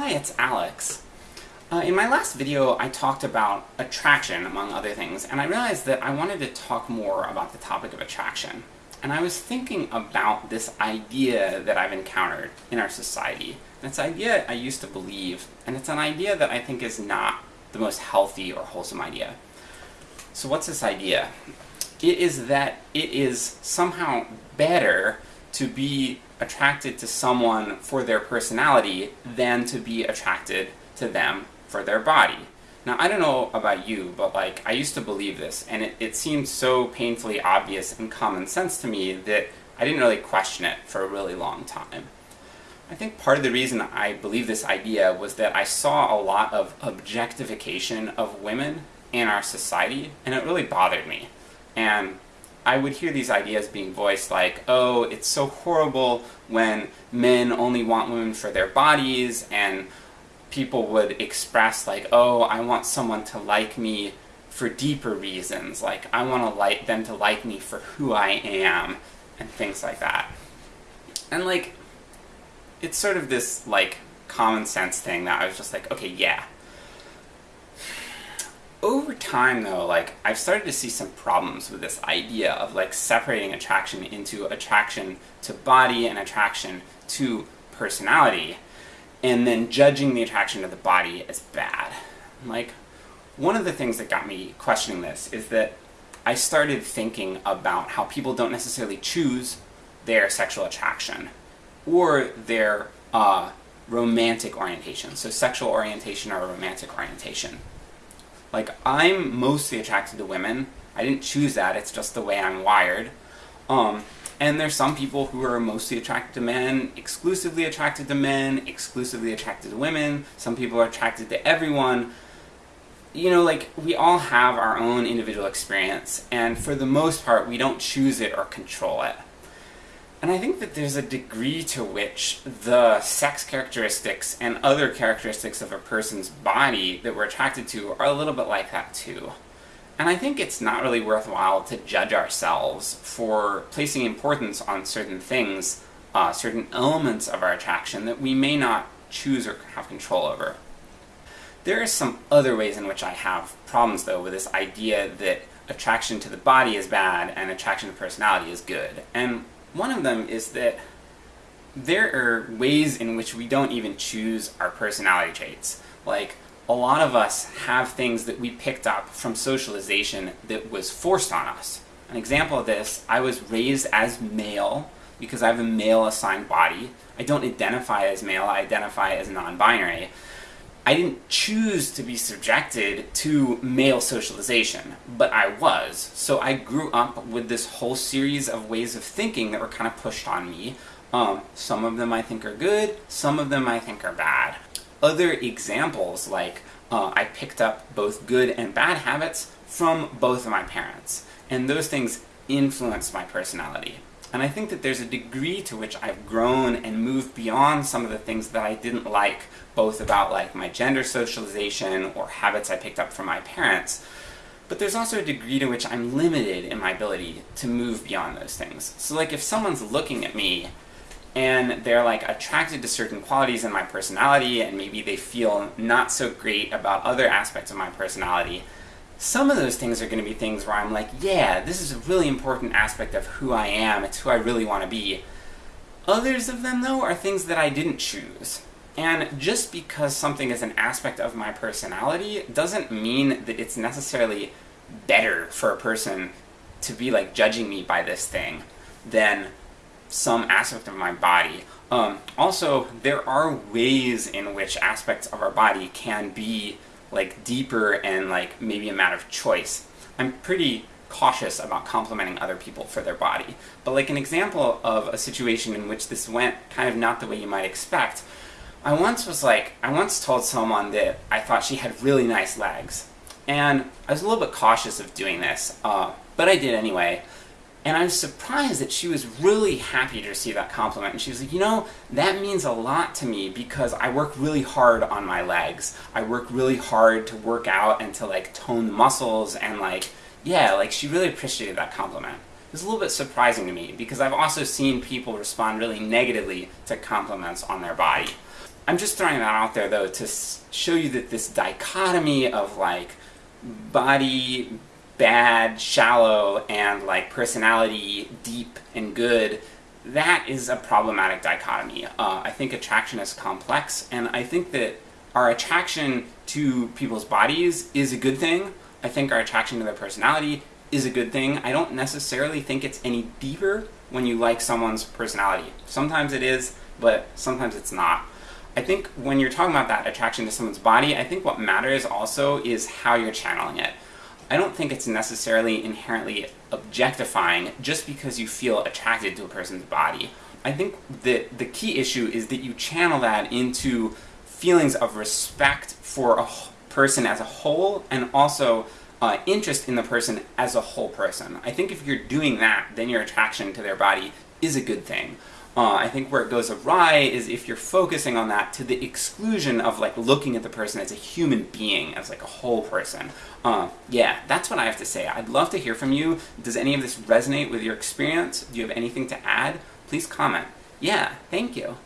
Hi, it's Alex. Uh, in my last video I talked about attraction, among other things, and I realized that I wanted to talk more about the topic of attraction. And I was thinking about this idea that I've encountered in our society. And it's an idea I used to believe, and it's an idea that I think is not the most healthy or wholesome idea. So what's this idea? It is that it is somehow better to be attracted to someone for their personality than to be attracted to them for their body. Now, I don't know about you, but like, I used to believe this, and it, it seemed so painfully obvious and common sense to me that I didn't really question it for a really long time. I think part of the reason I believe this idea was that I saw a lot of objectification of women in our society, and it really bothered me. And I would hear these ideas being voiced like, oh, it's so horrible when men only want women for their bodies, and people would express like, oh, I want someone to like me for deeper reasons, like, I want to like them to like me for who I am, and things like that. And like, it's sort of this, like, common sense thing that I was just like, okay, yeah, over time though, like, I've started to see some problems with this idea of like separating attraction into attraction to body and attraction to personality, and then judging the attraction to the body as bad. Like, one of the things that got me questioning this is that I started thinking about how people don't necessarily choose their sexual attraction, or their uh, romantic orientation, so sexual orientation or romantic orientation. Like, I'm mostly attracted to women. I didn't choose that, it's just the way I'm wired. Um, and there's some people who are mostly attracted to men, exclusively attracted to men, exclusively attracted to women, some people are attracted to everyone. You know, like, we all have our own individual experience, and for the most part, we don't choose it or control it. And I think that there's a degree to which the sex characteristics and other characteristics of a person's body that we're attracted to are a little bit like that too. And I think it's not really worthwhile to judge ourselves for placing importance on certain things, uh, certain elements of our attraction that we may not choose or have control over. There are some other ways in which I have problems though with this idea that attraction to the body is bad and attraction to personality is good. And one of them is that there are ways in which we don't even choose our personality traits. Like, a lot of us have things that we picked up from socialization that was forced on us. An example of this, I was raised as male because I have a male assigned body. I don't identify as male, I identify as non-binary. I didn't choose to be subjected to male socialization, but I was. So I grew up with this whole series of ways of thinking that were kind of pushed on me. Um, some of them I think are good, some of them I think are bad. Other examples, like uh, I picked up both good and bad habits from both of my parents, and those things influenced my personality. And I think that there's a degree to which I've grown and moved beyond some of the things that I didn't like, both about like my gender socialization or habits I picked up from my parents, but there's also a degree to which I'm limited in my ability to move beyond those things. So like if someone's looking at me and they're like attracted to certain qualities in my personality and maybe they feel not so great about other aspects of my personality, some of those things are going to be things where I'm like, yeah, this is a really important aspect of who I am, it's who I really want to be. Others of them, though, are things that I didn't choose. And just because something is an aspect of my personality doesn't mean that it's necessarily better for a person to be like judging me by this thing than some aspect of my body. Um, also, there are ways in which aspects of our body can be like deeper and like maybe a matter of choice. I'm pretty cautious about complimenting other people for their body. But like an example of a situation in which this went kind of not the way you might expect, I once was like, I once told someone that I thought she had really nice legs. And I was a little bit cautious of doing this, uh, but I did anyway. And I was surprised that she was really happy to receive that compliment, and she was like, you know, that means a lot to me because I work really hard on my legs. I work really hard to work out and to like tone the muscles, and like, yeah, like she really appreciated that compliment. It was a little bit surprising to me, because I've also seen people respond really negatively to compliments on their body. I'm just throwing that out there though to show you that this dichotomy of like body bad, shallow, and like personality deep and good, that is a problematic dichotomy. Uh, I think attraction is complex, and I think that our attraction to people's bodies is a good thing. I think our attraction to their personality is a good thing. I don't necessarily think it's any deeper when you like someone's personality. Sometimes it is, but sometimes it's not. I think when you're talking about that attraction to someone's body, I think what matters also is how you're channeling it. I don't think it's necessarily inherently objectifying just because you feel attracted to a person's body. I think that the key issue is that you channel that into feelings of respect for a person as a whole, and also uh, interest in the person as a whole person. I think if you're doing that, then your attraction to their body is a good thing. Uh, I think where it goes awry is if you're focusing on that to the exclusion of like looking at the person as a human being, as like a whole person. Uh, yeah, that's what I have to say. I'd love to hear from you. Does any of this resonate with your experience? Do you have anything to add? Please comment. Yeah, thank you.